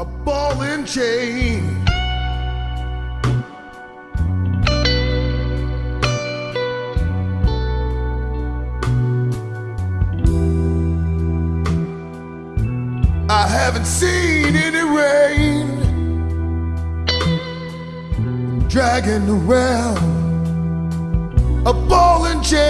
a ball and chain. I haven't seen any rain dragging around a ball and chain.